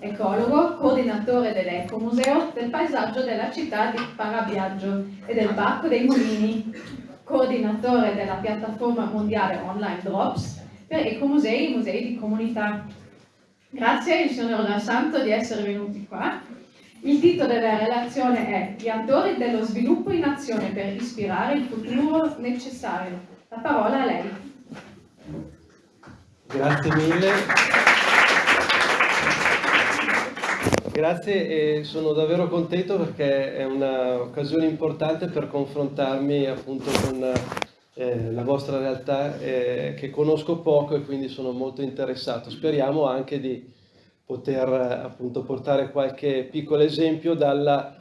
ecologo, coordinatore dell'Ecomuseo del paesaggio della città di Parabiaggio e del Parco dei Mulini, coordinatore della piattaforma mondiale online Drops per ecomusei e musei di comunità. Grazie al signor La Santo di essere venuti qua. Il titolo della relazione è Gli attori dello sviluppo in azione per ispirare il futuro necessario. La parola a lei. Grazie mille. Grazie e sono davvero contento perché è un'occasione importante per confrontarmi appunto con eh, la vostra realtà eh, che conosco poco e quindi sono molto interessato. Speriamo anche di poter appunto portare qualche piccolo esempio dalla,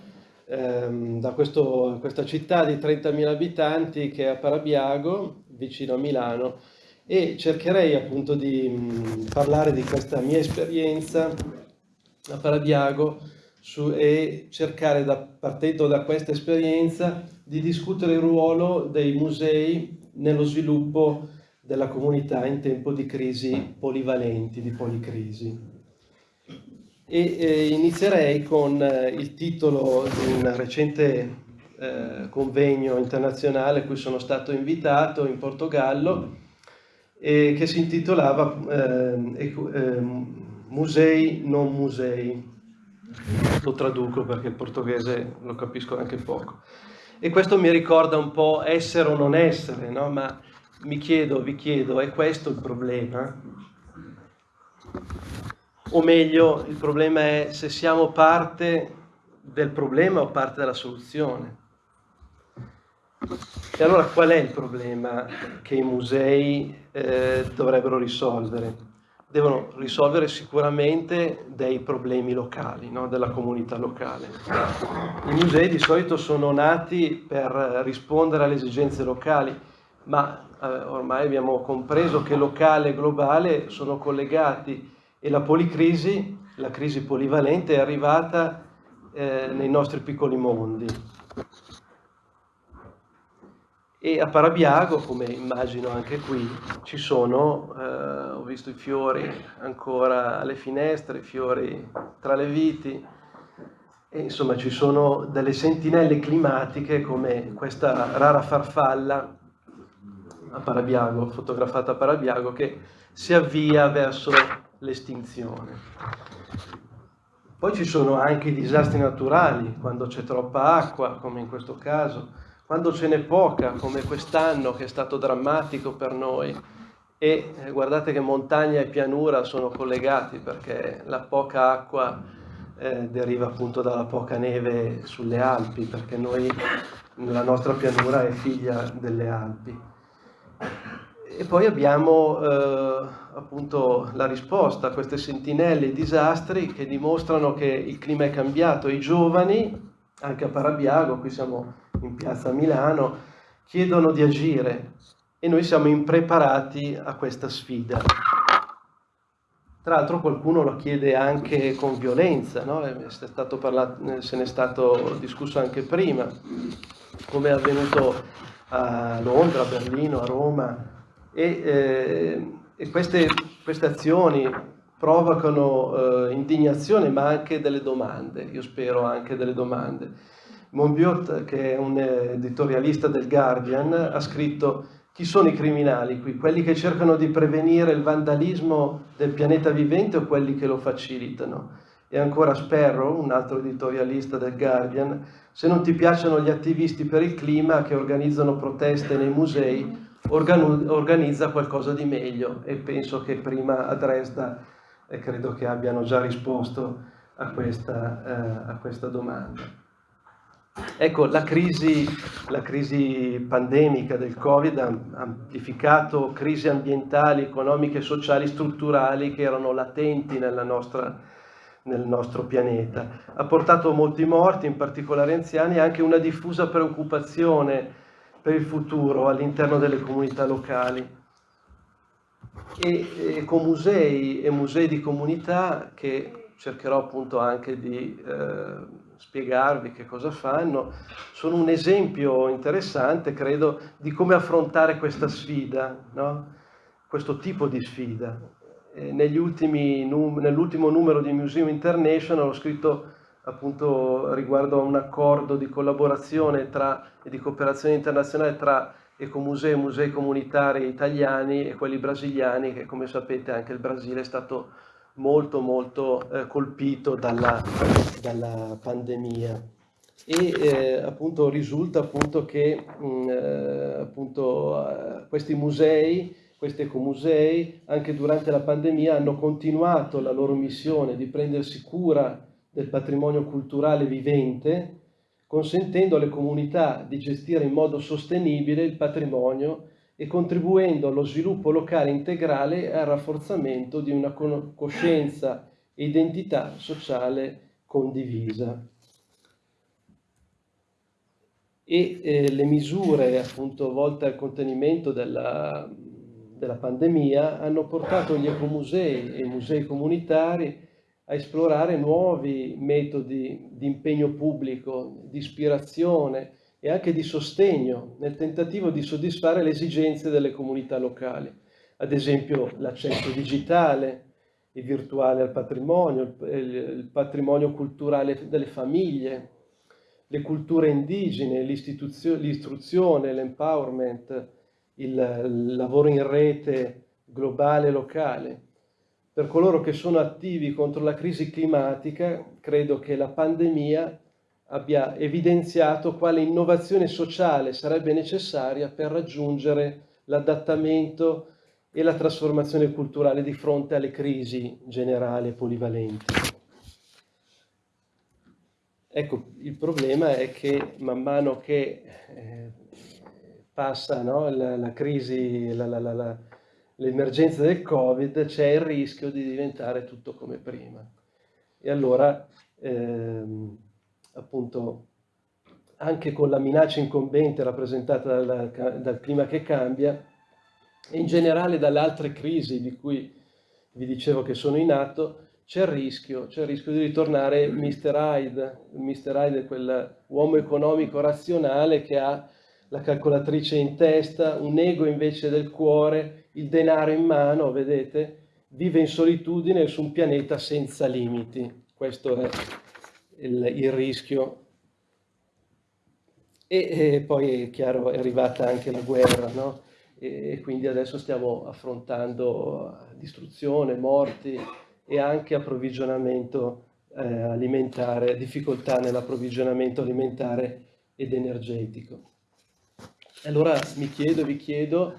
ehm, da questo, questa città di 30.000 abitanti che è a Parabiago, vicino a Milano, e cercherei appunto di mh, parlare di questa mia esperienza a Parabiago su, e cercare, da, partendo da questa esperienza, di discutere il ruolo dei musei nello sviluppo della comunità in tempo di crisi polivalenti, di policrisi. E eh, inizierei con eh, il titolo di un recente eh, convegno internazionale a cui sono stato invitato in Portogallo, e che si intitolava eh, eh, Musei non musei. Lo traduco perché il portoghese lo capisco anche poco. E questo mi ricorda un po' essere o non essere, no? ma mi chiedo, vi chiedo, è questo il problema? O meglio, il problema è se siamo parte del problema o parte della soluzione. E allora qual è il problema che i musei eh, dovrebbero risolvere? Devono risolvere sicuramente dei problemi locali, no? della comunità locale. I musei di solito sono nati per rispondere alle esigenze locali, ma eh, ormai abbiamo compreso che locale e globale sono collegati e la policrisi, la crisi polivalente, è arrivata eh, nei nostri piccoli mondi e a Parabiago, come immagino anche qui, ci sono, eh, ho visto i fiori ancora alle finestre, i fiori tra le viti, e insomma ci sono delle sentinelle climatiche come questa rara farfalla a Parabiago, fotografata a Parabiago, che si avvia verso l'estinzione. Poi ci sono anche i disastri naturali, quando c'è troppa acqua, come in questo caso, quando ce n'è poca, come quest'anno che è stato drammatico per noi, e eh, guardate che montagna e pianura sono collegati perché la poca acqua eh, deriva appunto dalla poca neve sulle Alpi, perché noi, la nostra pianura è figlia delle Alpi. E poi abbiamo eh, appunto la risposta a queste sentinelle i disastri che dimostrano che il clima è cambiato. I giovani, anche a Parabiago, qui siamo in piazza Milano, chiedono di agire e noi siamo impreparati a questa sfida. Tra l'altro qualcuno lo chiede anche con violenza, no? parlato, se ne è stato discusso anche prima, come è avvenuto a Londra, a Berlino, a Roma, e, eh, e queste, queste, azioni provocano eh, indignazione ma anche delle domande, io spero anche delle domande. Monbiot, che è un editorialista del Guardian, ha scritto chi sono i criminali qui? Quelli che cercano di prevenire il vandalismo del pianeta vivente o quelli che lo facilitano? E ancora Sperro, un altro editorialista del Guardian, se non ti piacciono gli attivisti per il clima che organizzano proteste nei musei, organizza qualcosa di meglio. E penso che prima a Dresda eh, credo che abbiano già risposto a questa, eh, a questa domanda. Ecco, la crisi, la crisi, pandemica del Covid ha amplificato crisi ambientali, economiche, sociali, strutturali che erano latenti nostra, nel nostro pianeta. Ha portato molti morti, in particolare anziani, e anche una diffusa preoccupazione per il futuro all'interno delle comunità locali. E, musei e musei di comunità che cercherò appunto anche di eh, spiegarvi che cosa fanno, sono un esempio interessante, credo, di come affrontare questa sfida, no? questo tipo di sfida. nell'ultimo numero di Museum International ho scritto appunto riguardo a un accordo di collaborazione e di cooperazione internazionale tra ecomusei e musei comunitari italiani e quelli brasiliani, che come sapete anche il Brasile è stato molto molto eh, colpito dalla, dalla, pandemia. E eh, appunto risulta appunto che mh, mm, eh, appunto, eh, questi musei, questi ecomusei, anche durante la pandemia hanno continuato la loro missione di prendersi cura del patrimonio culturale vivente, consentendo alle comunità di gestire in modo sostenibile il patrimonio e contribuendo allo sviluppo locale integrale e al rafforzamento di una coscienza e identità sociale condivisa. E eh, le misure appunto volte al contenimento della, della pandemia hanno portato gli ecomusei e i musei comunitari a esplorare nuovi metodi di impegno pubblico, di ispirazione e anche di sostegno nel tentativo di soddisfare le esigenze delle comunità locali. Ad esempio l'accesso digitale e virtuale al patrimonio, il patrimonio culturale delle famiglie, le culture indigene, l'istruzione, l'empowerment, il lavoro in rete globale e locale. Per coloro che sono attivi contro la crisi climatica, credo che la pandemia abbia evidenziato quale innovazione sociale sarebbe necessaria per raggiungere l'adattamento e la trasformazione culturale di fronte alle crisi generali e polivalenti. Ecco, il problema è che man mano che eh, passa no, la, la, crisi, l'emergenza del Covid c'è il rischio di diventare tutto come prima. E allora, ehm, appunto, anche con la minaccia incombente rappresentata dal, dal clima che cambia, e in generale dalle altre crisi di cui vi dicevo che sono in atto, c'è il rischio, c'è il rischio di ritornare Mr. Hyde. Mr. Hyde è quell'uomo economico razionale che ha la calcolatrice in testa, un ego invece del cuore, il denaro in mano, vedete, vive in solitudine su un pianeta senza limiti. Questo è il, il rischio. E, e, poi è chiaro, è arrivata anche la guerra, no? E, e quindi adesso stiamo affrontando distruzione, morti e anche approvvigionamento eh, alimentare, difficoltà nell'approvvigionamento alimentare ed energetico. Allora mi chiedo, vi chiedo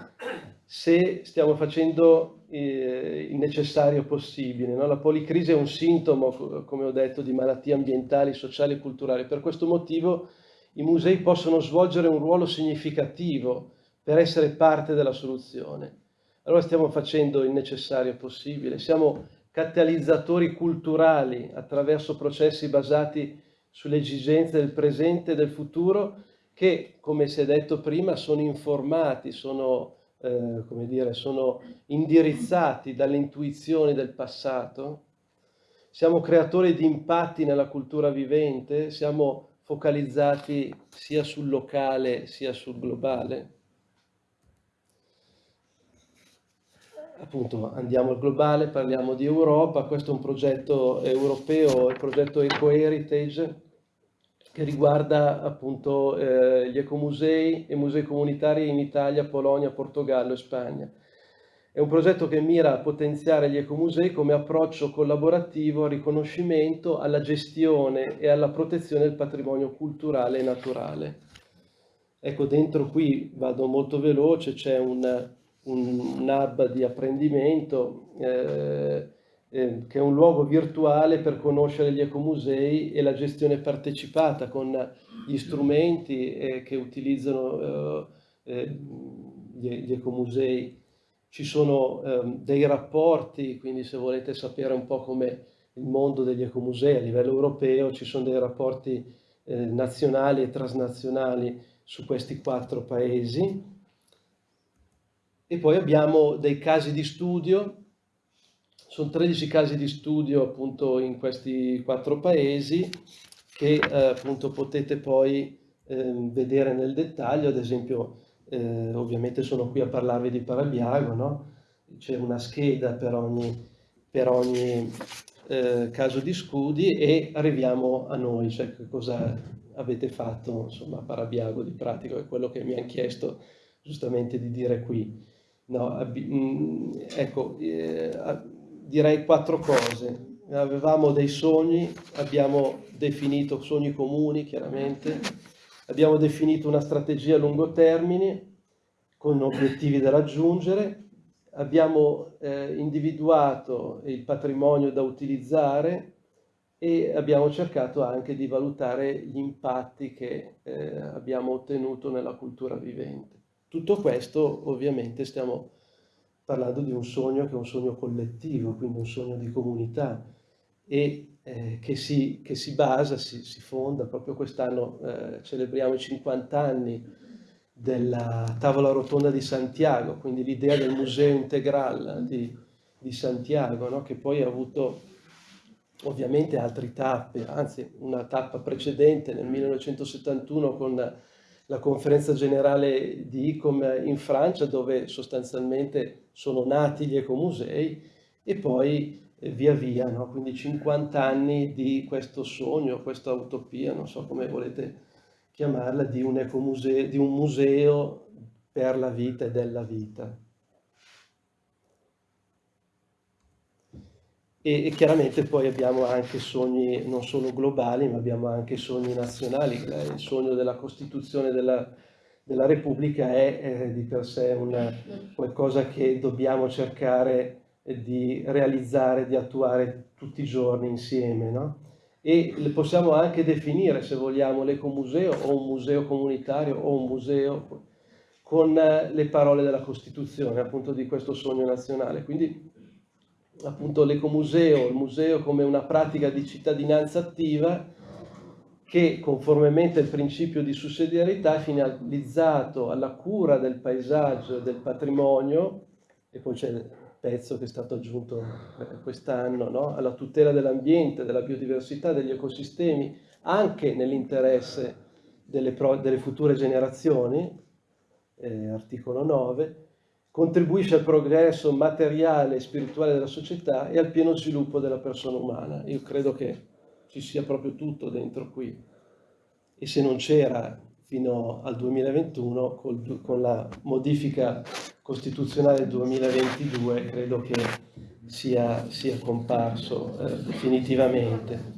se stiamo facendo eh, il necessario possibile. No? La policrisi è un sintomo, come ho detto, di malattie ambientali, sociali e culturali. Per questo motivo i musei possono svolgere un ruolo significativo per essere parte della soluzione. Allora stiamo facendo il necessario possibile, siamo catalizzatori culturali attraverso processi basati sulle esigenze del presente e del futuro che, come si è detto prima, sono informati, sono, eh, come dire, sono indirizzati dalle intuizioni del passato. Siamo creatori di impatti nella cultura vivente, siamo focalizzati sia sul locale sia sul globale. appunto andiamo al globale, parliamo di Europa, questo è un progetto europeo, il progetto Eco Heritage, che riguarda appunto eh, gli ecomusei e musei comunitari in Italia, Polonia, Portogallo e Spagna. È un progetto che mira a potenziare gli ecomusei come approccio collaborativo al riconoscimento, alla gestione e alla protezione del patrimonio culturale e naturale. Ecco, dentro qui vado molto veloce, c'è un, un, hub di apprendimento, eh, eh, che è un luogo virtuale per conoscere gli ecomusei e la gestione partecipata con gli strumenti eh, che utilizzano eh, eh gli, gli, ecomusei. Ci sono ehm, dei rapporti, quindi se volete sapere un po' come il mondo degli ecomusei a livello europeo, ci sono dei rapporti nazionali e transnazionali su questi quattro paesi. E poi abbiamo dei casi di studio sono 13 casi di studio appunto in questi quattro paesi che eh, appunto potete poi eh, vedere nel dettaglio, ad esempio eh, ovviamente sono qui a parlarvi di Parabiago, no? c'è una scheda per ogni per ogni eh, caso di scudi e arriviamo a noi, cioè cosa avete fatto insomma, a Parabiago di pratico, è quello che mi hanno chiesto giustamente di dire qui. No, mm, ecco, eh, direi quattro cose. Avevamo dei sogni, abbiamo definito sogni comuni chiaramente, abbiamo definito una strategia a lungo termine con obiettivi da raggiungere, abbiamo eh, individuato il patrimonio da utilizzare e abbiamo cercato anche di valutare gli impatti che eh, abbiamo ottenuto nella cultura vivente. Tutto questo ovviamente stiamo parlando di un sogno che è un sogno collettivo, quindi un sogno di comunità e eh, che, si, che, si, basa, si, si fonda, proprio quest'anno eh, celebriamo i 50 anni della tavola rotonda di Santiago, quindi l'idea del museo integrale di, di Santiago, no? che poi ha avuto ovviamente altre tappe, anzi una tappa precedente nel 1971 con la conferenza generale di ICOM in Francia dove sostanzialmente sono nati gli ecomusei e poi eh, via via, no? quindi 50 anni di questo sogno, questa utopia, non so come volete chiamarla, di un, ecomuseo, di un museo per la vita e della vita. E, e, chiaramente poi abbiamo anche sogni non solo globali, ma abbiamo anche sogni nazionali. Il sogno della Costituzione della, della Repubblica è eh, di per sé una, qualcosa che dobbiamo cercare di realizzare, di attuare tutti i giorni insieme. No? E possiamo anche definire, se vogliamo, l'ecomuseo o un museo comunitario o un museo con le parole della Costituzione, appunto di questo sogno nazionale. Quindi appunto l'ecomuseo, il museo come una pratica di cittadinanza attiva che conformemente al principio di sussidiarietà è finalizzato alla cura del paesaggio e del patrimonio, e poi c'è il pezzo che è stato aggiunto eh, quest'anno, no? alla tutela dell'ambiente, della biodiversità, degli ecosistemi, anche nell'interesse delle, delle, future generazioni, eh, articolo 9, contribuisce al progresso materiale e spirituale della società e al pieno sviluppo della persona umana. Io credo che ci sia proprio tutto dentro qui. E se non c'era fino al 2021, col, con la modifica costituzionale del 2022, credo che sia, sia comparso eh, definitivamente.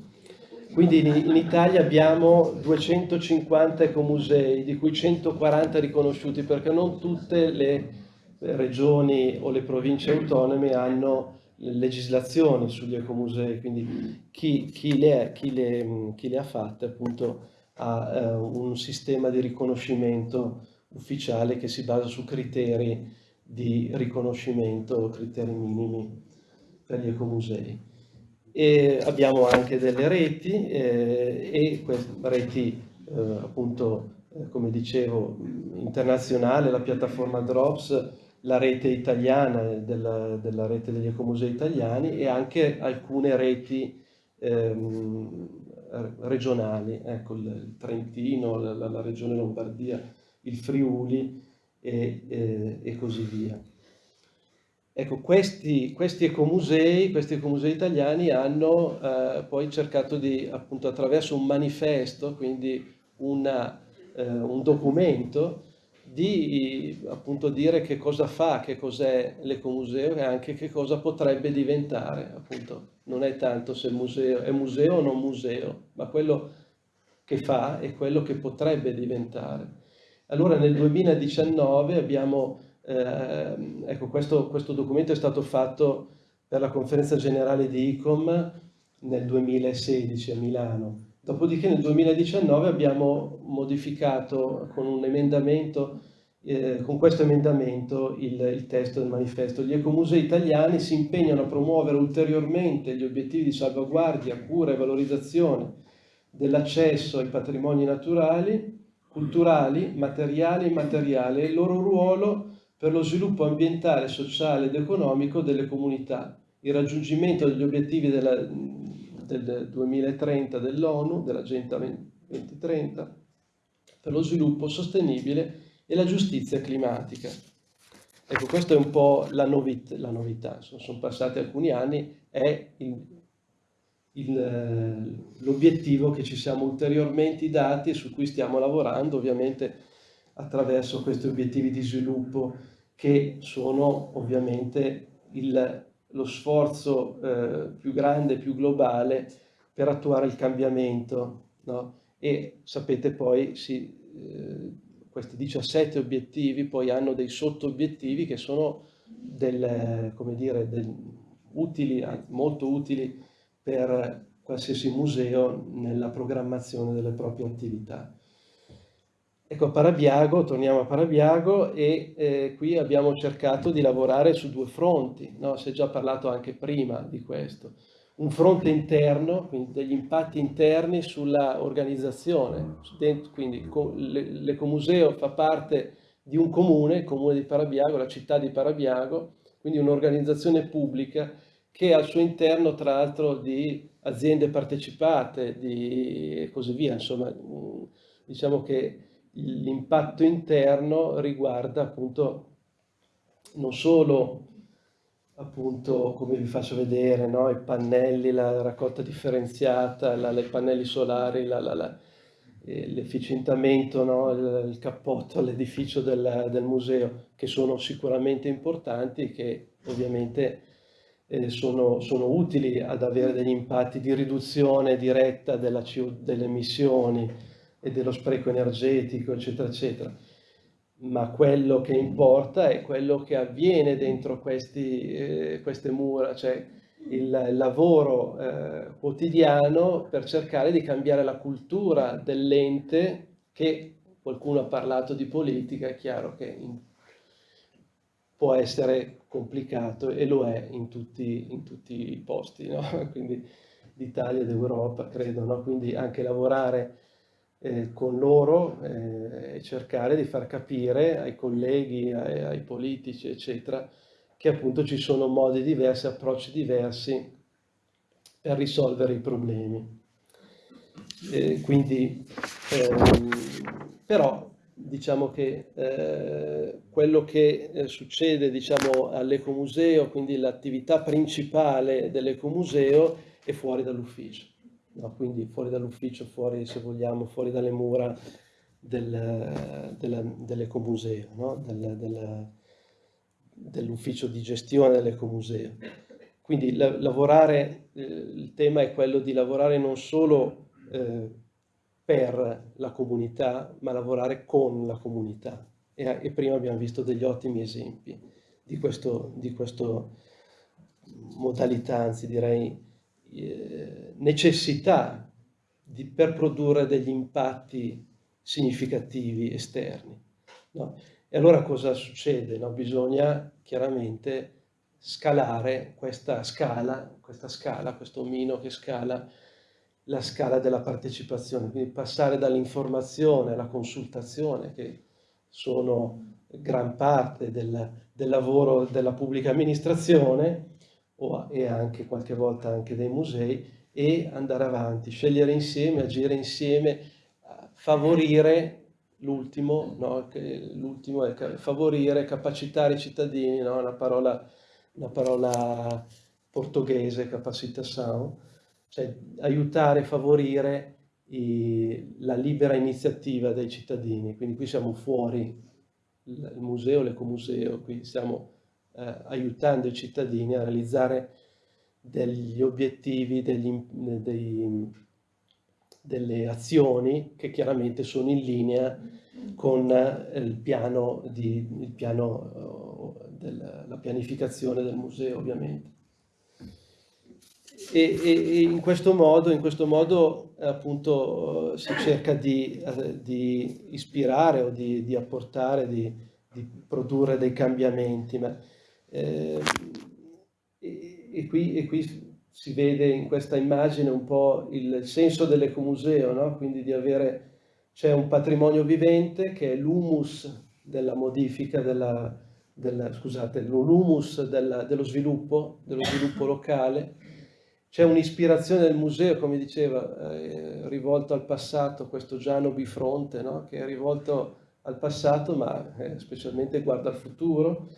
Quindi in, in, Italia abbiamo 250 ecomusei, di cui 140 riconosciuti, perché non tutte le regioni o le province autonome hanno legislazioni sugli ecomusei, quindi chi, chi, le, chi, le, chi, le, ha fatte appunto ha eh, un sistema di riconoscimento ufficiale che si basa su criteri di riconoscimento, criteri minimi per gli ecomusei. E abbiamo anche delle reti eh, e queste reti eh, appunto eh, come dicevo internazionale, la piattaforma Drops la rete italiana della, della, rete degli ecomusei italiani e anche alcune reti ehm, regionali, ecco il Trentino, la, la, regione Lombardia, il Friuli e, e, e così via. Ecco, questi, questi, ecomusei, questi ecomusei italiani hanno eh, poi cercato di, appunto attraverso un manifesto, quindi una, eh, un documento, di appunto dire che cosa fa, che cos'è l'ecomuseo e anche che cosa potrebbe diventare, appunto non è tanto se museo è museo o non museo, ma quello che fa è quello che potrebbe diventare. Allora nel 2019 abbiamo, eh, ecco questo, questo documento è stato fatto per la conferenza generale di ICOM nel 2016 a Milano, Dopodiché nel 2019 abbiamo modificato con un emendamento, eh, con questo emendamento il, il, testo del manifesto. Gli ecomusei italiani si impegnano a promuovere ulteriormente gli obiettivi di salvaguardia, cura e valorizzazione dell'accesso ai patrimoni naturali, culturali, materiali e immateriali e il loro ruolo per lo sviluppo ambientale, sociale ed economico delle comunità, il raggiungimento degli obiettivi della, del 2030 dell'ONU, dell'Agenda 2030, per lo sviluppo sostenibile e la giustizia climatica. Ecco, questa è un po' la, novità, la novità. Sono, sono passati alcuni anni, è l'obiettivo che ci siamo ulteriormente dati e su cui stiamo lavorando, ovviamente attraverso questi obiettivi di sviluppo che sono ovviamente il, lo sforzo eh, più grande, più globale per attuare il cambiamento. No? E sapete poi, sì, eh, questi 17 obiettivi poi hanno dei sotto-obiettivi che sono del, dire, del, utili, molto utili per qualsiasi museo nella programmazione delle proprie attività. Ecco, Parabiago, torniamo a Parabiago e eh, qui abbiamo cercato di lavorare su due fronti, no? si è già parlato anche prima di questo. Un fronte interno, quindi degli impatti interni sulla organizzazione, quindi l'Ecomuseo fa parte di un comune, il comune di Parabiago, la città di Parabiago, quindi un'organizzazione pubblica che al suo interno tra l'altro di aziende partecipate e così via, insomma diciamo che l'impatto interno riguarda appunto non solo appunto come vi faccio vedere no? i pannelli, la raccolta differenziata, la, i pannelli solari, la, la, eh, l'efficientamento, no? il, il, cappotto all'edificio del, del, museo che sono sicuramente importanti e che ovviamente eh, sono, sono, utili ad avere degli impatti di riduzione diretta della, delle emissioni e dello spreco energetico, eccetera, eccetera. Ma quello che importa è quello che avviene dentro questi, eh, queste mura, cioè il, lavoro eh, quotidiano per cercare di cambiare la cultura dell'ente che qualcuno ha parlato di politica, è chiaro che in, può essere complicato e lo è in tutti, in tutti i posti, no? quindi d'Italia ed Europa credo, no? quindi anche lavorare eh, con loro eh, e cercare di far capire ai colleghi, ai, ai, politici, eccetera, che appunto ci sono modi diversi, approcci diversi per risolvere i problemi. Eh, quindi, ehm, però, diciamo che eh, quello che eh, succede diciamo, all'ecomuseo, quindi l'attività principale dell'ecomuseo, è fuori dall'ufficio no? quindi fuori dall'ufficio, fuori se vogliamo, fuori dalle mura del, dell'ecomuseo, no? del, del, dell'ufficio di gestione dell'ecomuseo. Quindi la, lavorare, eh, il tema è quello di lavorare non solo eh, per la comunità, ma lavorare con la comunità. E, e prima abbiamo visto degli ottimi esempi di questo modalità, anzi direi eh, necessità di, per produrre degli impatti significativi esterni. No? E allora cosa succede? No? Bisogna chiaramente scalare questa scala, questa scala, questo omino che scala la scala della partecipazione, quindi passare dall'informazione alla consultazione, che sono gran parte del, del lavoro della pubblica amministrazione, o, e anche qualche volta anche dei musei e andare avanti, scegliere insieme, agire insieme, favorire l'ultimo, no? l'ultimo è favorire, capacitare i cittadini, no? una, parola, una parola portoghese, capacitação, cioè aiutare, favorire i, la libera iniziativa dei cittadini, quindi qui siamo fuori il museo, l'ecomuseo, qui siamo eh, aiutando i cittadini a realizzare degli obiettivi, degli, dei, delle azioni che chiaramente sono in linea con eh, il piano, di, il piano eh, della pianificazione del museo ovviamente. E, e, in questo modo, in questo modo appunto si cerca di, di ispirare o di, di apportare, di, di, produrre dei cambiamenti, ma eh, e, e, qui, e, qui, si vede in questa immagine un po' il senso dell'ecomuseo, no? quindi di avere, c'è un patrimonio vivente che è l'humus della modifica, della, della, scusate, l'humus dello sviluppo, dello sviluppo locale, c'è un'ispirazione del museo, come diceva, eh, rivolto al passato, questo Giano bifronte, no? che è rivolto al passato ma eh, specialmente guarda al futuro,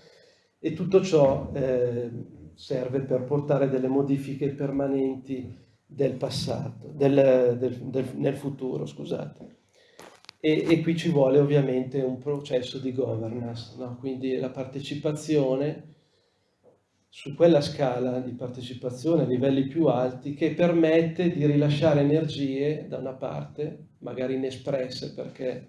e tutto ciò eh, serve per portare delle modifiche permanenti del passato, del, del, del, nel futuro, scusate. E, e, qui ci vuole ovviamente un processo di governance, no? quindi la partecipazione su quella scala di partecipazione a livelli più alti che permette di rilasciare energie da una parte, magari inespresse perché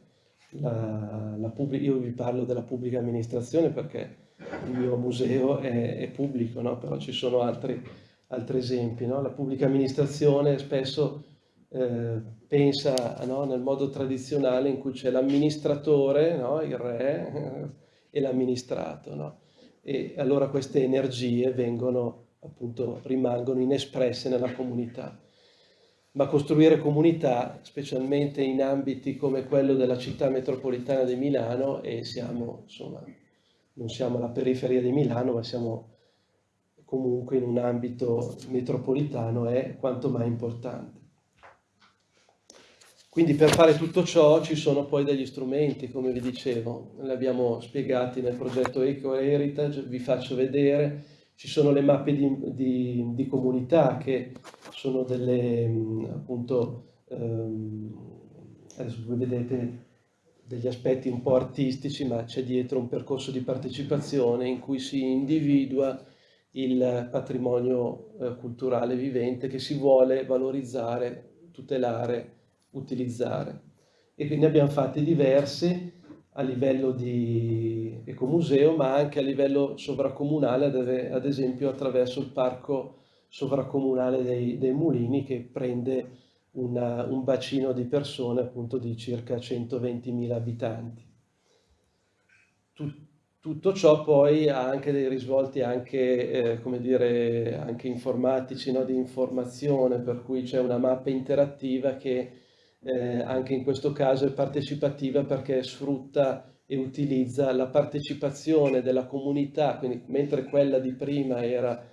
la, la io vi parlo della pubblica amministrazione perché il mio museo è, è pubblico, no? però ci sono altri, altri esempi. No? La pubblica amministrazione spesso eh, pensa no? nel modo tradizionale in cui c'è l'amministratore, il re, e l'amministrato e allora queste energie vengono, appunto, rimangono inespresse nella comunità. Ma costruire comunità, specialmente in ambiti come quello della città metropolitana di Milano, e siamo, insomma, non siamo alla periferia di Milano, ma siamo comunque in un ambito metropolitano, è quanto mai importante. Quindi per fare tutto ciò ci sono poi degli strumenti, come vi dicevo, li abbiamo spiegati nel progetto Eco Heritage, vi faccio vedere, ci sono le mappe di, di, di comunità che sono delle, appunto, ehm, adesso vedete degli aspetti un po' artistici, ma c'è dietro un percorso di partecipazione in cui si individua il patrimonio eh, culturale vivente che si vuole valorizzare, tutelare utilizzare. E quindi abbiamo fatti diversi a livello di ecomuseo, ma anche a livello sovracomunale, ad esempio attraverso il parco sovracomunale dei, dei mulini che prende una, un bacino di persone appunto di circa 120.000 abitanti. Tut, tutto ciò poi ha anche dei risvolti anche, eh, dire, anche informatici, no? di informazione, per cui c'è una mappa interattiva che eh, anche in questo caso è partecipativa perché sfrutta e utilizza la partecipazione della comunità, quindi mentre quella di prima era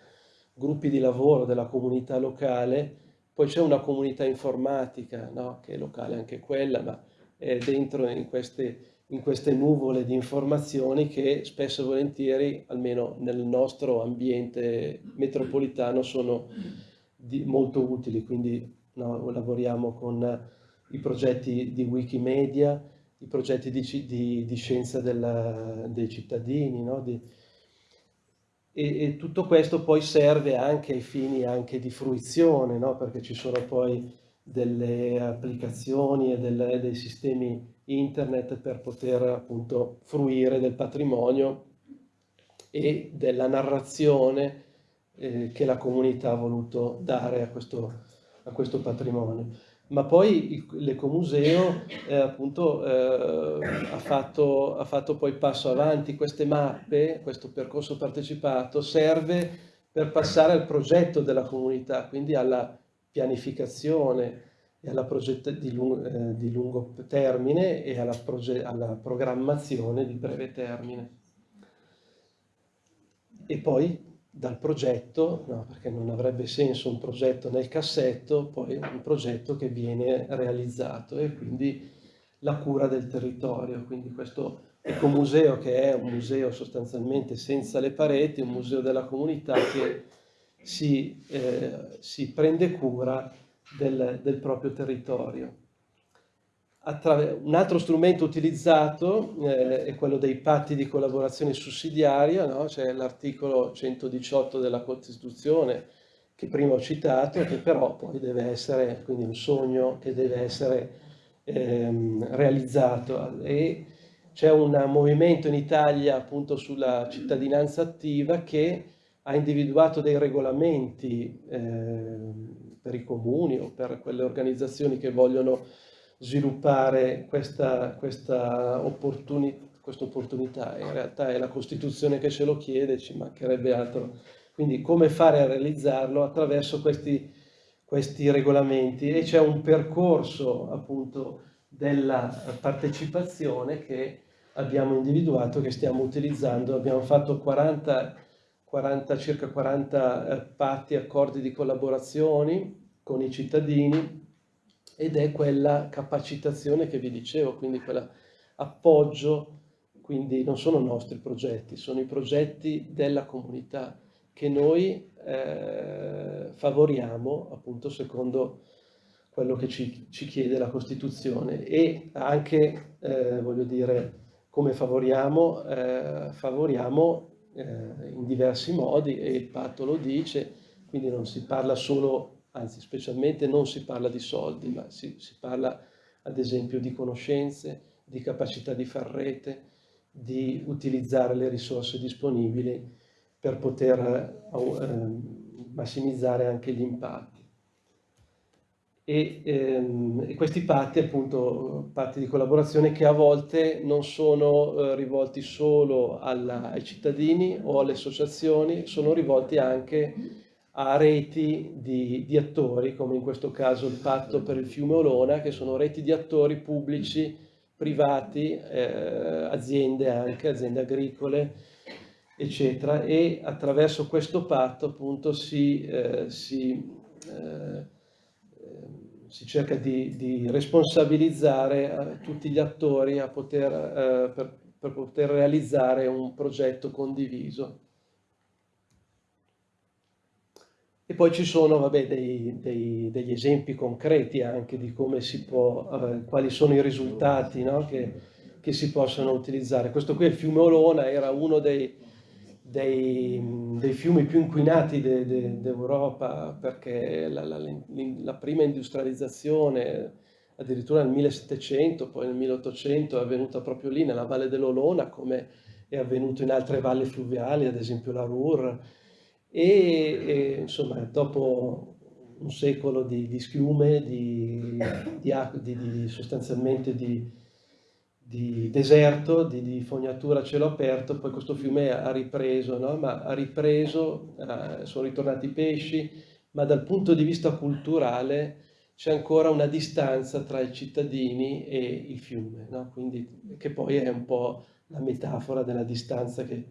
gruppi di lavoro della comunità locale, poi c'è una comunità informatica, no? che è locale anche quella, ma è dentro in queste, in queste nuvole di informazioni che spesso e volentieri, almeno nel nostro ambiente metropolitano, sono di, molto utili, quindi no, lavoriamo con i progetti di Wikimedia, i progetti di, di, di scienza della, dei cittadini, no? di, e, e, tutto questo poi serve anche ai fini anche di fruizione, no? perché ci sono poi delle applicazioni e delle, dei sistemi internet per poter appunto fruire del patrimonio e della narrazione eh, che la comunità ha voluto dare a questo, a questo patrimonio ma poi l'ecomuseo eh, appunto eh, ha, fatto, ha, fatto, poi passo avanti, queste mappe, questo percorso partecipato serve per passare al progetto della comunità, quindi alla pianificazione e alla progetto di, lungo, eh, di lungo termine e alla, alla programmazione di breve termine. E poi dal progetto, no, perché non avrebbe senso un progetto nel cassetto, poi un progetto che viene realizzato e quindi la cura del territorio. Quindi questo ecomuseo che è un museo sostanzialmente senza le pareti, un museo della comunità che si, eh, si prende cura del, del proprio territorio un altro strumento utilizzato eh, è quello dei patti di collaborazione sussidiaria, no? c'è l'articolo 118 della Costituzione che prima ho citato, che però poi deve essere, quindi un sogno che deve essere ehm, realizzato c'è un movimento in Italia appunto sulla cittadinanza attiva che ha individuato dei regolamenti eh, per i comuni o per quelle organizzazioni che vogliono sviluppare questa, questa, opportunità, questa opportunità. In realtà è la Costituzione che ce lo chiede, ci mancherebbe altro. Quindi come fare a realizzarlo? Attraverso questi, questi regolamenti e c'è un percorso appunto della partecipazione che abbiamo individuato, che stiamo utilizzando. Abbiamo fatto 40, 40 circa 40 eh, patti, accordi di collaborazione con i cittadini ed è quella capacitazione che vi dicevo, quindi quell'appoggio, quindi non sono nostri progetti, sono i progetti della comunità che noi eh, favoriamo appunto secondo quello che ci, ci chiede la Costituzione e anche, eh, voglio dire, come favoriamo, eh, favoriamo eh, in diversi modi e il patto lo dice, quindi non si parla solo, anzi specialmente non si parla di soldi, ma si, si parla ad esempio di conoscenze, di capacità di far rete, di utilizzare le risorse disponibili per poter eh, massimizzare anche gli impatti. E, ehm, e, questi patti, appunto, patti di collaborazione che a volte non sono eh, rivolti solo alla, ai cittadini o alle associazioni, sono rivolti anche a reti di, di, attori, come in questo caso il patto per il fiume Olona, che sono reti di attori pubblici, privati, eh, aziende anche, aziende agricole, eccetera, e attraverso questo patto appunto si, eh, si eh, si cerca di, di responsabilizzare eh, tutti gli attori poter, eh, per, per, poter realizzare un progetto condiviso. E poi ci sono vabbè, dei, dei, degli esempi concreti anche di come si può, eh, quali sono i risultati no? che, che, si possono utilizzare. Questo qui è il fiume Olona, era uno dei, dei, dei fiumi più inquinati d'Europa perché la, la, la, prima industrializzazione addirittura nel 1700, poi nel 1800 è avvenuta proprio lì nella Valle dell'Olona come è avvenuto in altre valli fluviali, ad esempio la Ruhr e, e insomma dopo un secolo di, di schiume, di, di, di sostanzialmente di, deserto, di, di, fognatura a cielo aperto, poi questo fiume ha ripreso, no? ma ha ripreso, eh, sono ritornati i pesci, ma dal punto di vista culturale c'è ancora una distanza tra i cittadini e il fiume, no? Quindi, che poi è un po' la metafora della distanza che,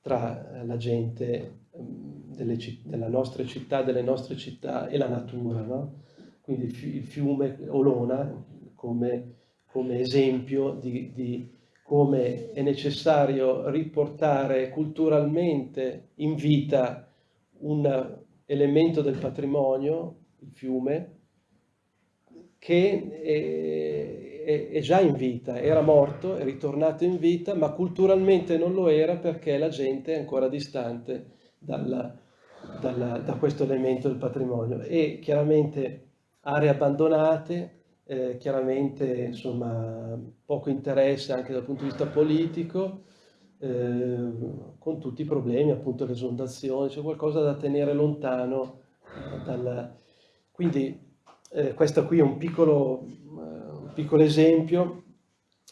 tra la gente mm, delle, della nostra città, delle nostre città e la natura. No? Quindi il fiume Olona come come esempio di, di come è necessario riportare culturalmente in vita un elemento del patrimonio, il fiume, che è, è, già in vita, era morto, è ritornato in vita, ma culturalmente non lo era perché la gente è ancora distante dalla, dalla, da questo elemento del patrimonio. E chiaramente aree abbandonate, eh, chiaramente insomma, poco interesse anche dal punto di vista politico, eh, con tutti i problemi, appunto l'esondazione, c'è qualcosa da tenere lontano. Eh, dal... Quindi eh, questo qui è un piccolo, eh, un piccolo esempio.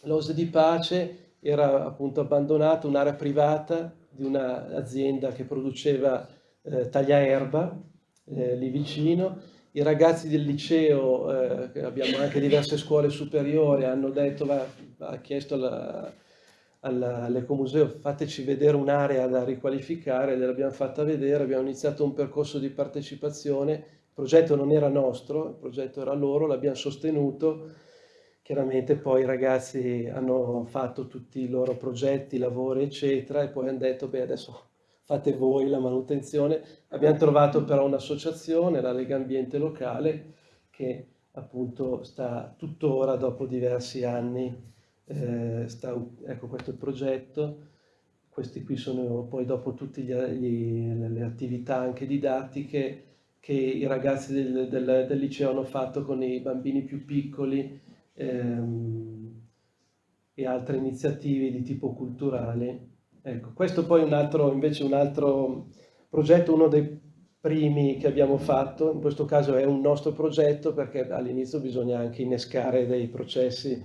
L'Ose di Pace era appunto abbandonata, un'area privata di un'azienda che produceva eh, tagliaerba lì vicino, i ragazzi del liceo, eh, abbiamo anche diverse scuole superiori, hanno detto, va, ha chiesto all'Ecomuseo fateci vedere un'area da riqualificare, gliel'abbiamo fatta vedere, abbiamo iniziato un percorso di partecipazione, il progetto non era nostro, il progetto era loro, l'abbiamo sostenuto, chiaramente poi i ragazzi hanno fatto tutti i loro progetti, lavori eccetera e poi hanno detto beh adesso fate voi la manutenzione. Abbiamo trovato però un'associazione, la Lega Ambiente Locale, che appunto sta tuttora, dopo diversi anni, eh, sta, ecco questo è il progetto, questi qui sono poi dopo tutte le attività anche didattiche che i ragazzi del, del, del, liceo hanno fatto con i bambini più piccoli ehm, e altre iniziative di tipo culturale Ecco, questo poi è un altro, invece un altro progetto, uno dei primi che abbiamo fatto, in questo caso è un nostro progetto perché all'inizio bisogna anche innescare dei processi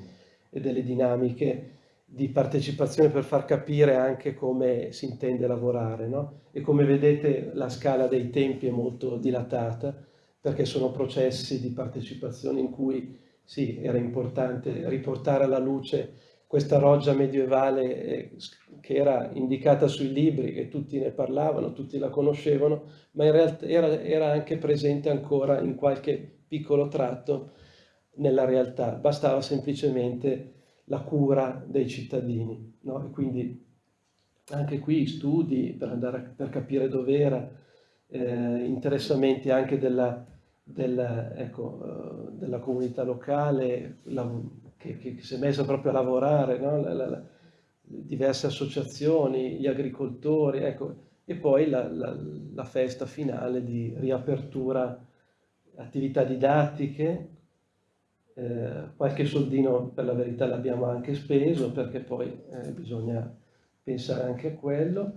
e delle dinamiche di partecipazione per far capire anche come si intende lavorare. No? E come vedete la scala dei tempi è molto dilatata perché sono processi di partecipazione in cui sì, era importante riportare alla luce questa roggia medievale eh, che era indicata sui libri, che tutti ne parlavano, tutti la conoscevano, ma in realtà era, era anche presente ancora in qualche piccolo tratto nella realtà. Bastava semplicemente la cura dei cittadini. No? E quindi anche qui studi per, andare per capire dove era, eh, interessamenti anche della, della, ecco, uh, della comunità locale che, che, si è messa proprio a lavorare, no? la, la, diverse associazioni, gli agricoltori, ecco, e poi la, festa finale di riapertura, attività didattiche, eh, qualche soldino per la verità l'abbiamo anche speso perché poi eh, bisogna pensare anche a quello,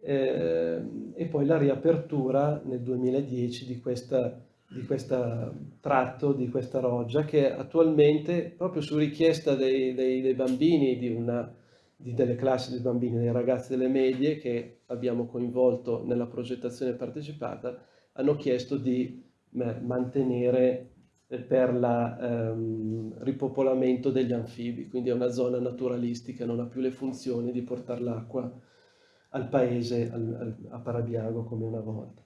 eh, e poi la riapertura nel 2010 di questa di questo tratto, di questa roggia, che attualmente, proprio su richiesta dei, dei, dei bambini, di una, di delle classi dei bambini, dei ragazzi delle medie che abbiamo coinvolto nella progettazione partecipata, hanno chiesto di mantenere per il ehm, ripopolamento degli anfibi, quindi è una zona naturalistica, non ha più le funzioni di portare l'acqua al paese, al, al, a Parabiago come una volta.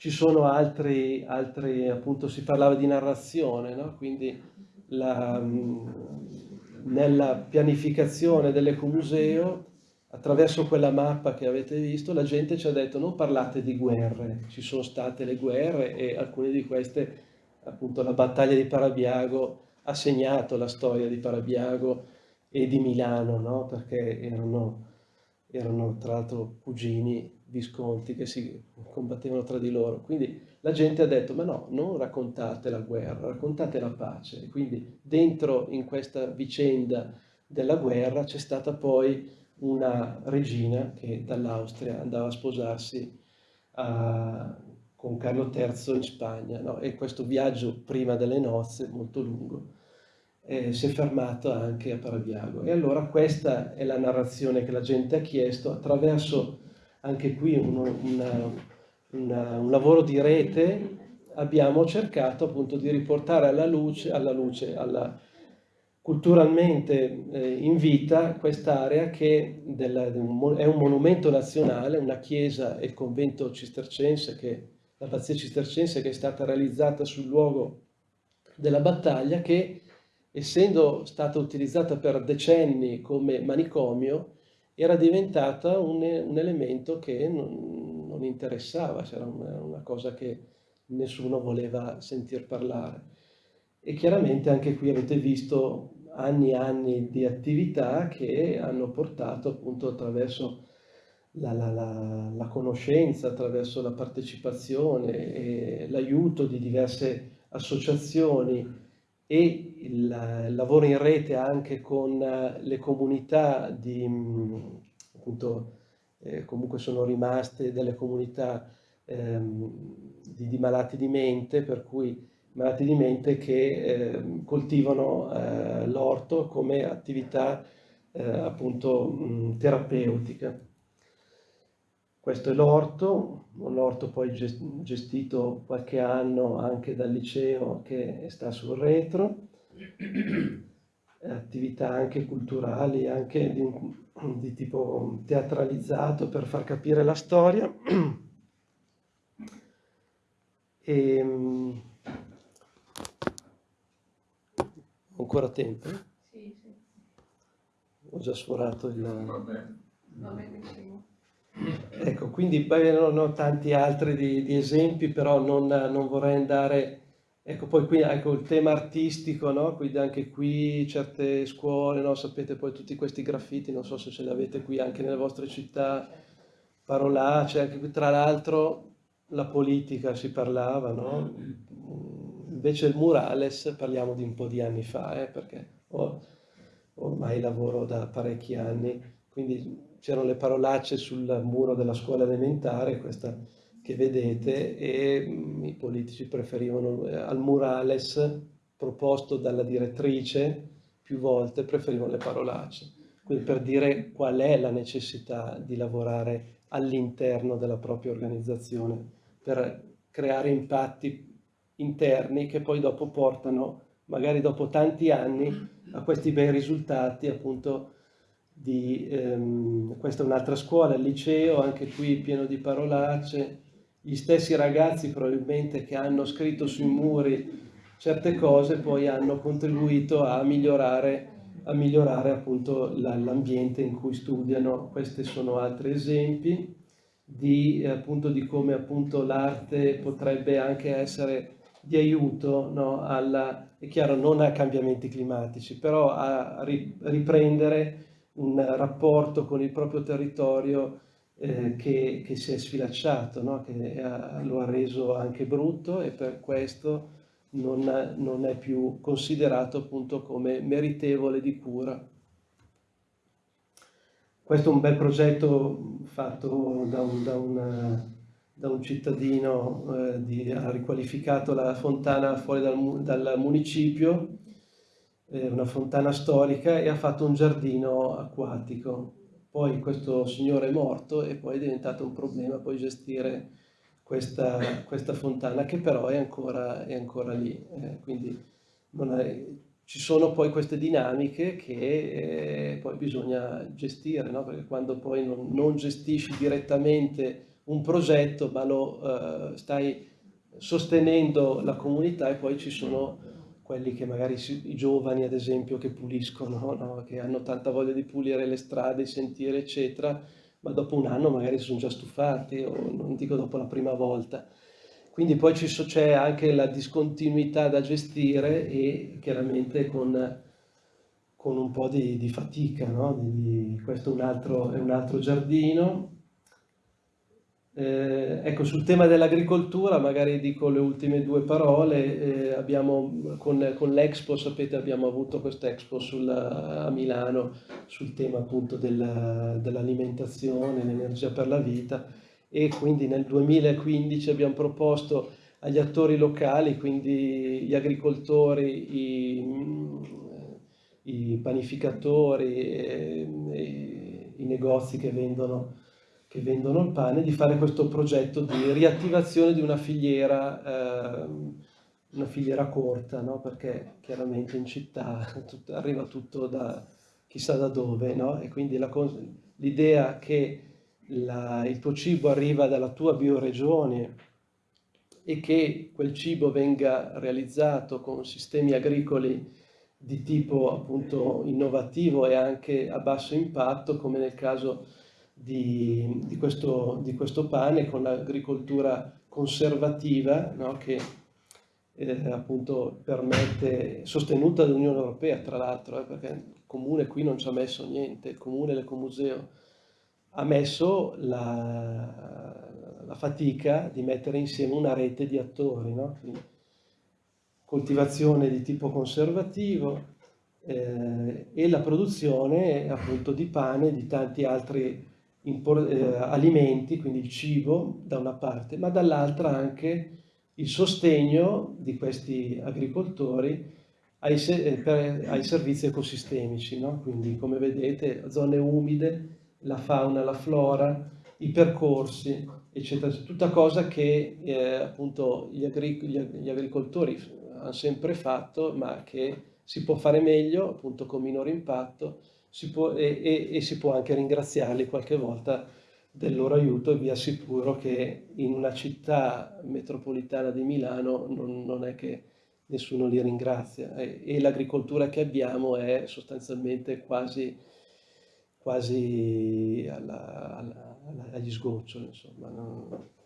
Ci sono altri, altri appunto si parlava di narrazione, no? quindi la, nella pianificazione dell'ecomuseo, attraverso quella mappa che avete visto, la gente ci ha detto non parlate di guerre, ci sono state le guerre e alcune di queste appunto la battaglia di Parabiago ha segnato la storia di Parabiago e di Milano, no? perché erano, erano tra l'altro cugini visconti che si combattevano tra di loro. Quindi la gente ha detto, ma no, non raccontate la guerra, raccontate la pace. E quindi dentro in questa vicenda della guerra c'è stata poi una regina che dall'Austria andava a sposarsi a, con Carlo III in Spagna no? e questo viaggio prima delle nozze, molto lungo, eh, si è fermato anche a Parabiago. E allora questa è la narrazione che la gente ha chiesto attraverso anche qui uno, una, una, un lavoro di rete abbiamo cercato appunto di riportare alla luce, alla luce alla, culturalmente eh, in vita quest'area che della, è un monumento nazionale, una chiesa e il convento cistercense che l'abbazia cistercense che è stata realizzata sul luogo della battaglia che essendo stata utilizzata per decenni come manicomio era diventata un, un elemento che non, non interessava, c'era una, una, cosa che nessuno voleva sentir parlare. E chiaramente anche qui avete visto anni e anni di attività che hanno portato appunto attraverso la, la, la, la conoscenza, attraverso la partecipazione e l'aiuto di diverse associazioni e il, lavoro in rete anche con le comunità di, appunto, eh, comunque sono rimaste delle comunità ehm, di, di, malati di mente, per cui malati di mente che eh, coltivano eh, l'orto come attività eh, appunto mh, terapeutica. Questo è l'orto, un orto poi gestito qualche anno anche dal liceo che sta sul retro, attività anche culturali, anche di, di tipo teatralizzato per far capire la storia. E, ehm, ancora tempo? Sì, sì. Ho già sforato il... Va bene. Ecco, quindi beh, non ho tanti altri di, di esempi, però non, non, vorrei andare... Ecco, poi qui ecco, il tema artistico, no? Quindi anche qui certe scuole, no? Sapete poi tutti questi graffiti, non so se ce li avete qui anche nelle vostre città, parolacce, anche qui tra l'altro la politica si parlava, no? Invece il murales parliamo di un po' di anni fa, eh? perché ormai lavoro da parecchi anni, quindi c'erano le parolacce sul muro della scuola elementare, questa che vedete, e mm, i politici preferivano eh, al murales proposto dalla direttrice più volte, preferivano le parolacce. Quindi per dire qual è la necessità di lavorare all'interno della propria organizzazione per creare impatti interni che poi dopo portano, magari dopo tanti anni, a questi bei risultati appunto di, ehm, questa è un'altra scuola, il liceo, anche qui pieno di parolacce, gli stessi ragazzi probabilmente che hanno scritto sui muri certe cose poi hanno contribuito a migliorare a migliorare appunto l'ambiente in cui studiano. Questi sono altri esempi di, appunto, di come appunto l'arte potrebbe anche essere di aiuto no, alla, è chiaro, non a cambiamenti climatici, però a riprendere un rapporto con il proprio territorio eh, che, che, si è sfilacciato, no? che ha, lo ha reso anche brutto e per questo non, non, è più considerato appunto come meritevole di cura. Questo è un bel progetto fatto da un, da una, da un cittadino, eh, di, ha riqualificato la fontana fuori dal, dal municipio, eh, una fontana storica e ha fatto un giardino acquatico. Poi questo signore è morto e poi è diventato un problema poi gestire questa, questa fontana che però è ancora, è ancora lì. Eh, quindi è, ci sono poi queste dinamiche che eh, poi bisogna gestire, no? perché quando poi non, non, gestisci direttamente un progetto ma lo eh, stai sostenendo la comunità e poi ci sono quelli che magari i giovani ad esempio che puliscono, no? che hanno tanta voglia di pulire le strade, i sentieri eccetera, ma dopo un anno magari sono già stufati, o non dico dopo la prima volta. Quindi poi c'è anche la discontinuità da gestire e chiaramente con, con un po' di, di fatica. No? Di, questo è un, altro, è un altro giardino. Eh, ecco, sul tema dell'agricoltura magari dico le ultime due parole. Eh, abbiamo, con, con l'Expo, sapete, abbiamo avuto quest'Expo a Milano sul tema appunto del, dell'alimentazione, l'energia per la vita e quindi nel 2015 abbiamo proposto agli attori locali, quindi gli agricoltori, i, i panificatori, e, e, i negozi che vendono che vendono il pane, di fare questo progetto di riattivazione di una filiera, eh, una filiera corta, no? perché chiaramente in città tutto, arriva tutto da chissà da dove, no? e quindi l'idea che la, il tuo cibo arriva dalla tua bioregione e che quel cibo venga realizzato con sistemi agricoli di tipo appunto innovativo e anche a basso impatto, come nel caso di, di, questo, di questo, pane con l'agricoltura conservativa no? che eh, appunto permette, sostenuta dall'Unione Europea tra l'altro, eh, perché il comune qui non ci ha messo niente, il comune l'ecomuseo ha messo la, la, fatica di mettere insieme una rete di attori, no? Coltivazione di tipo conservativo eh, e la produzione appunto di pane e di tanti altri alimenti, quindi il cibo da una parte, ma dall'altra anche il sostegno di questi agricoltori ai, eh, per, ai servizi ecosistemici, no? quindi come vedete zone umide, la fauna, la flora, i percorsi, eccetera, tutta cosa che eh, appunto gli, agric gli, agricoltori hanno sempre fatto, ma che si può fare meglio, appunto con minore impatto, si può, e, e, e, si può anche ringraziarli qualche volta del loro aiuto e vi assicuro che in una città metropolitana di Milano non, non è che nessuno li ringrazia e, e l'agricoltura che abbiamo è sostanzialmente quasi, quasi alla, alla, agli sgoccioli. Insomma, no?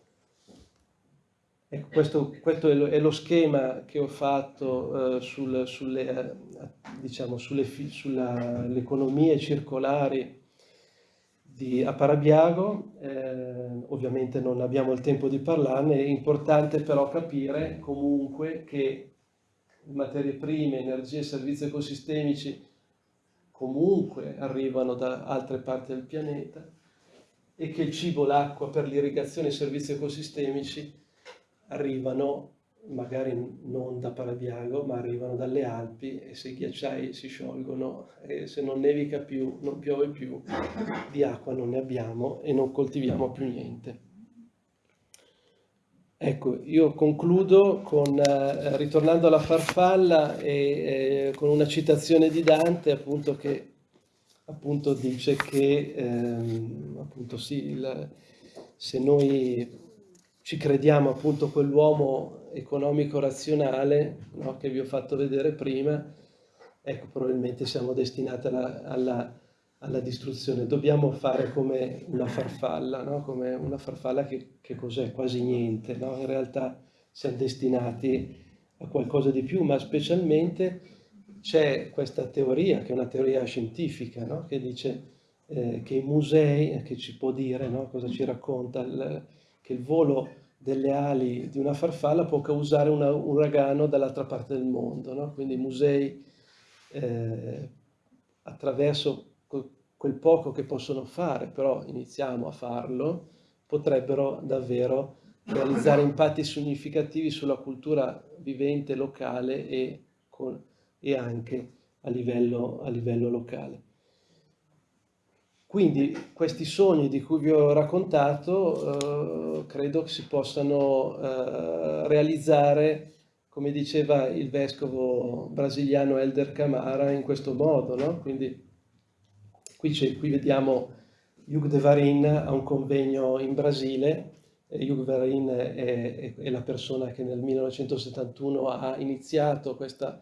Ecco, questo, questo è, lo, schema che ho fatto eh, sul, sulle, diciamo, sulle, economie circolari di, a eh, ovviamente non abbiamo il tempo di parlarne, è importante però capire comunque che materie prime, energie e servizi ecosistemici comunque arrivano da altre parti del pianeta e che il cibo, l'acqua per l'irrigazione e i servizi ecosistemici arrivano magari non da Parabiago, ma arrivano dalle Alpi e se i ghiacciai si sciolgono e se non nevica più, non piove più, di acqua non ne abbiamo e non coltiviamo più niente. Ecco, io concludo con, eh, ritornando alla farfalla e eh, con una citazione di Dante, appunto, che appunto dice che ehm, appunto sì, il, se noi ci crediamo appunto quell'uomo economico razionale no, che vi ho fatto vedere prima, ecco, probabilmente siamo destinati alla, alla, alla distruzione. Dobbiamo fare come una farfalla, no? come una farfalla che, che cos'è? Quasi niente. No? In realtà siamo destinati a qualcosa di più, ma specialmente c'è questa teoria, che è una teoria scientifica, no? che dice eh, che i musei, che ci può dire no? cosa ci racconta, il, che il volo delle ali di una farfalla può causare un uragano dall'altra parte del mondo. No? Quindi i musei, eh, attraverso quel poco che possono fare, però iniziamo a farlo, potrebbero davvero realizzare impatti significativi sulla cultura vivente locale e, con, e anche a livello, a livello locale. Quindi questi sogni di cui vi ho raccontato eh, credo che si possano eh, realizzare, come diceva il vescovo brasiliano Elder Camara, in questo modo. No? Quindi qui, qui vediamo Hugh de Varin a un convegno in Brasile. E Hugh Varin è, è, è la persona che nel 1971 ha iniziato questa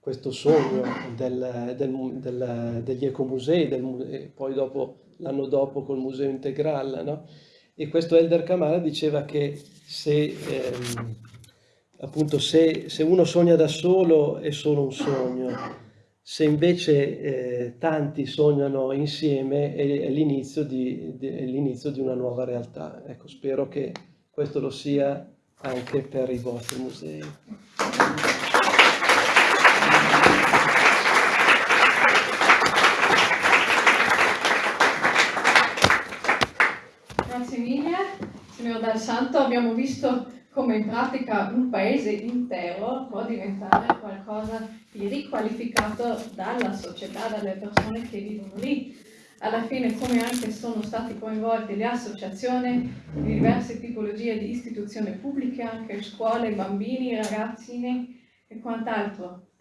questo sogno del, del, del, degli ecomusei, poi dopo, l'anno dopo col Museo Integral, no? E questo Elder Kamara diceva che se, ehm, appunto, se, se, uno sogna da solo è solo un sogno, se invece eh, tanti sognano insieme è, è l'inizio di, di, di una nuova realtà. Ecco, spero che questo lo sia anche per i vostri musei. Signor Dal Santo, abbiamo visto come in pratica un paese intero può diventare qualcosa di riqualificato dalla società, dalle persone che vivono lì. Alla fine come anche sono stati coinvolti le associazioni di diverse tipologie di istituzioni pubbliche, anche scuole, bambini, ragazzini e quant'altro.